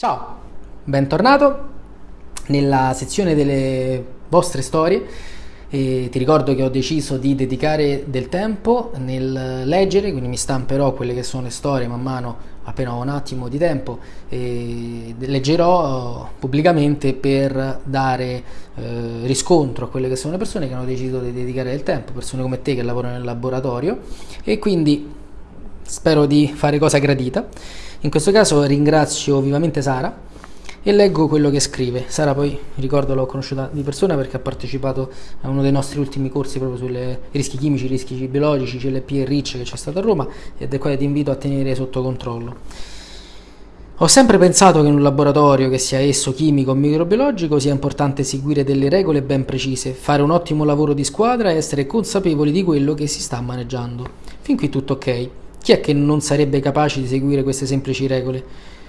Ciao, bentornato nella sezione delle vostre storie. E ti ricordo che ho deciso di dedicare del tempo nel leggere, quindi mi stamperò quelle che sono le storie man mano appena ho un attimo di tempo e leggerò pubblicamente per dare eh, riscontro a quelle che sono le persone che hanno deciso di dedicare del tempo, persone come te che lavorano nel laboratorio e quindi spero di fare cosa gradita. In questo caso ringrazio vivamente Sara e leggo quello che scrive. Sara poi, ricordo, l'ho conosciuta di persona perché ha partecipato a uno dei nostri ultimi corsi proprio sui rischi chimici, rischi biologici, CLP e RIC che c'è stato a Roma ed è qua che ti invito a tenere sotto controllo. Ho sempre pensato che in un laboratorio, che sia esso chimico o microbiologico, sia importante seguire delle regole ben precise, fare un ottimo lavoro di squadra e essere consapevoli di quello che si sta maneggiando. Fin qui tutto ok. Chi è che non sarebbe capace di seguire queste semplici regole?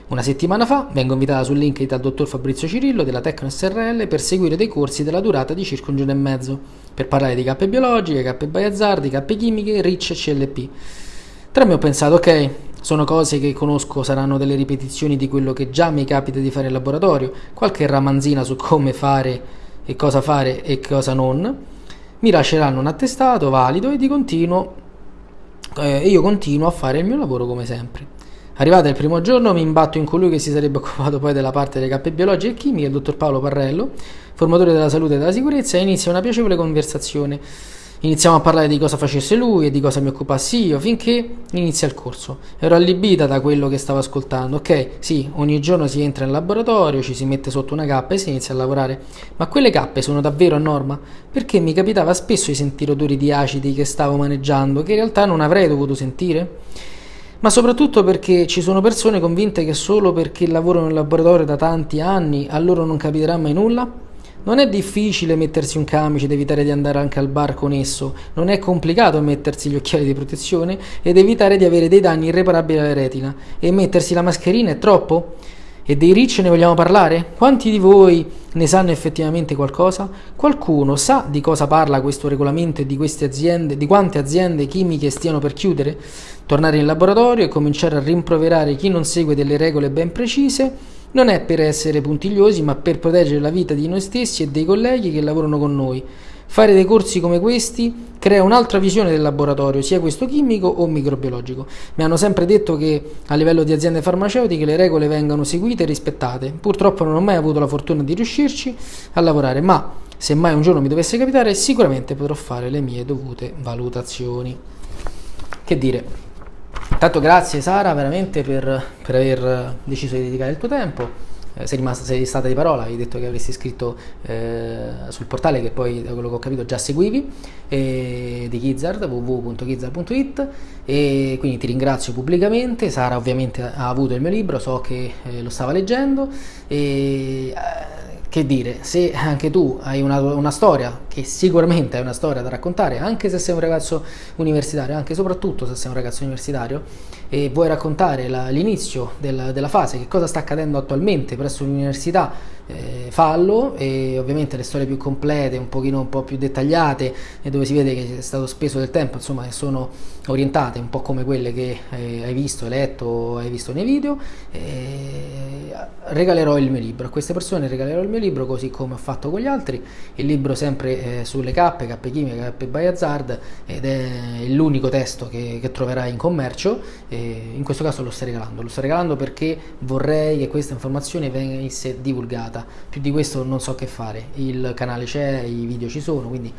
Una settimana fa vengo invitata su LinkedIn dal dottor Fabrizio Cirillo della Tecno SRL per seguire dei corsi della durata di circa un giorno e mezzo, per parlare di cappe biologiche, cappe bioazzardi, cappe chimiche, RIC e CLP. Tra me ho pensato, ok, sono cose che conosco, saranno delle ripetizioni di quello che già mi capita di fare in laboratorio, qualche ramanzina su come fare e cosa fare e cosa non. Mi lasceranno un attestato valido e di continuo eh, io continuo a fare il mio lavoro come sempre. Arrivato il primo giorno mi imbatto in colui che si sarebbe occupato poi della parte delle cappe biologiche e chimiche, il dottor Paolo Parrello, formatore della salute e della sicurezza, e inizia una piacevole conversazione Iniziamo a parlare di cosa facesse lui e di cosa mi occupassi io, finché inizia il corso. Ero allibita da quello che stavo ascoltando. Ok, sì, ogni giorno si entra in laboratorio, ci si mette sotto una cappa e si inizia a lavorare. Ma quelle cappe sono davvero a norma? Perché mi capitava spesso di sentire odori di acidi che stavo maneggiando, che in realtà non avrei dovuto sentire? ma soprattutto perché ci sono persone convinte che solo perché lavorano in laboratorio da tanti anni a loro non capiterà mai nulla? Non è difficile mettersi un camice ed evitare di andare anche al bar con esso, non è complicato mettersi gli occhiali di protezione ed evitare di avere dei danni irreparabili alla retina. E mettersi la mascherina è troppo? E dei ricci ne vogliamo parlare? Quanti di voi ne sanno effettivamente qualcosa? Qualcuno sa di cosa parla questo regolamento e di queste aziende, di quante aziende chimiche stiano per chiudere? Tornare in laboratorio e cominciare a rimproverare chi non segue delle regole ben precise? Non è per essere puntigliosi, ma per proteggere la vita di noi stessi e dei colleghi che lavorano con noi. Fare dei corsi come questi crea un'altra visione del laboratorio, sia questo chimico o microbiologico. Mi hanno sempre detto che a livello di aziende farmaceutiche le regole vengano seguite e rispettate. Purtroppo non ho mai avuto la fortuna di riuscirci a lavorare, ma se mai un giorno mi dovesse capitare, sicuramente potrò fare le mie dovute valutazioni. Che dire? Intanto grazie Sara veramente per, per aver deciso di dedicare il tuo tempo. Eh, sei, rimasta, sei stata di parola, hai detto che avresti scritto eh, sul portale che poi da quello che ho capito già seguivi eh, di Gizzard, www.gizzard.it e quindi ti ringrazio pubblicamente. Sara ovviamente ha avuto il mio libro, so che eh, lo stava leggendo e eh, che dire, se anche tu hai una, una, storia, che sicuramente è una storia da raccontare, anche se sei un ragazzo universitario, anche e soprattutto se sei un ragazzo universitario, e vuoi raccontare l'inizio del, della fase, che cosa sta accadendo attualmente presso l'università, eh, fallo e ovviamente le storie più complete, un pochino un po' più dettagliate e dove si vede che è stato speso del tempo, insomma, che sono orientate un po' come quelle che eh, hai visto, hai letto, hai visto nei video, eh, regalerò il mio libro. A queste persone regalerò il mio libro così come ho fatto con gli altri, il libro sempre eh, sulle cappe, cappe chimiche, cappe by hazard ed è l'unico testo che, che troverai in commercio in questo caso lo sto regalando, lo sto regalando perché vorrei che questa informazione venisse divulgata puntata. Più di questo non so che fare. Il canale c'è, i video ci sono, quindi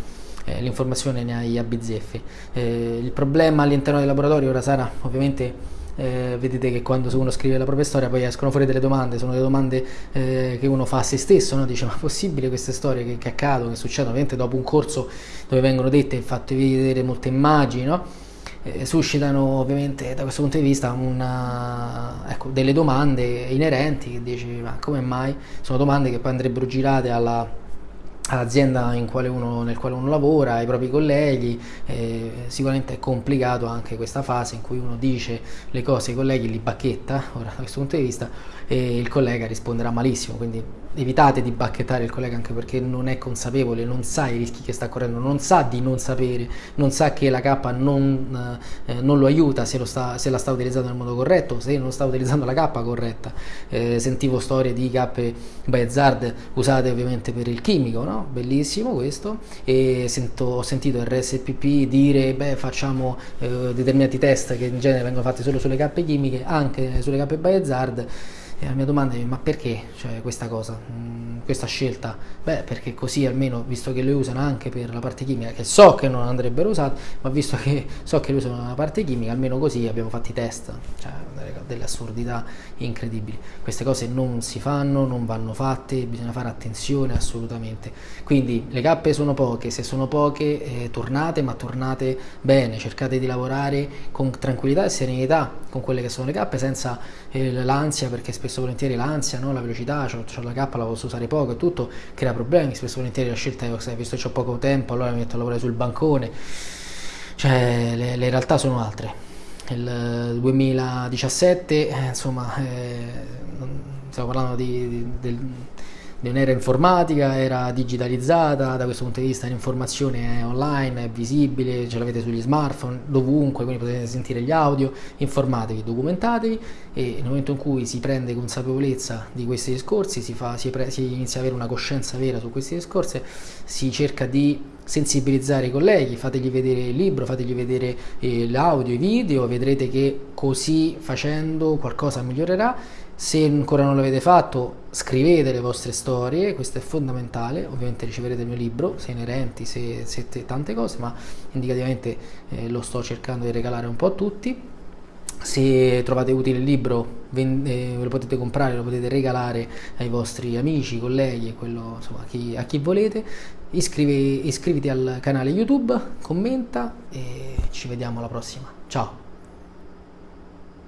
eh, l'informazione ne hai a bizzeffe. Eh, il problema all'interno del laboratorio, ora Sara, ovviamente eh, vedete che quando uno scrive la propria storia poi escono fuori delle domande, sono delle domande eh, che uno fa a se stesso, no? dice ma è possibile queste storie che, che accadono, che succedono ovviamente dopo un corso dove vengono dette e fatte vedere molte immagini, no? Eh, suscitano ovviamente da questo punto di vista una, ecco, delle domande inerenti che dici ma come mai? Sono domande che poi andrebbero girate alla, all'azienda nel quale uno lavora, ai propri colleghi, eh, sicuramente è complicato anche questa fase in cui uno dice le cose ai colleghi, li bacchetta, ora da questo punto di vista, e il collega risponderà malissimo, quindi evitate di bacchettare il collega anche perché non è consapevole, non sa i rischi che sta correndo, non sa di non sapere, non sa che la K non, eh, non lo aiuta se, lo sta, se, la sta utilizzando nel modo corretto, se non sta utilizzando la K corretta. Eh, sentivo storie di K by Hazard usate ovviamente per il chimico, no? Bellissimo questo, e sento, ho sentito RSPP dire beh facciamo eh, determinati test che in genere vengono fatti solo sulle K chimiche, anche sulle K by Hazard e la mia domanda è ma perché? Cioè, questa cosa, mm, questa scelta? Beh perché così almeno, visto che le usano anche per la parte chimica, che so che non andrebbero usate, ma visto che so che le usano la parte chimica, almeno così abbiamo fatto i test, cioè delle, assurdità incredibili. Queste cose non si fanno, non vanno fatte, bisogna fare attenzione assolutamente. Quindi le cappe sono poche, se sono poche eh, tornate, ma tornate bene, cercate di lavorare con tranquillità e serenità con quelle che sono le cappe senza eh, l'ansia perché spesso e volentieri l'ansia, no? la velocità, ho la K, la posso usare poco e tutto, crea problemi, spesso e volentieri la scelta è, visto che ho poco tempo, allora mi metto a lavorare sul bancone, cioè le, le realtà sono altre. Il 2017, eh, insomma, eh, stiamo parlando di, di, del non era informatica, era digitalizzata, da questo punto di vista l'informazione è online, è visibile, ce l'avete sugli smartphone, dovunque, quindi potete sentire gli audio, informatevi, documentatevi e nel momento in cui si prende consapevolezza di questi discorsi, si, fa, si, si inizia ad avere una coscienza vera su questi discorsi, si cerca di sensibilizzare i colleghi, fategli vedere il libro, fategli vedere eh, l'audio, i video, vedrete che così facendo qualcosa migliorerà se ancora non l'avete fatto, scrivete le vostre storie, questo è fondamentale. Ovviamente riceverete il mio libro, se inerenti, se, se tante cose, ma indicativamente eh, lo sto cercando di regalare un po' a tutti. Se trovate utile il libro, eh, lo potete comprare, lo potete regalare ai vostri amici, colleghi, quello, insomma, a, chi, a chi volete. Iscrivi, iscriviti al canale YouTube, commenta e ci vediamo alla prossima. Ciao!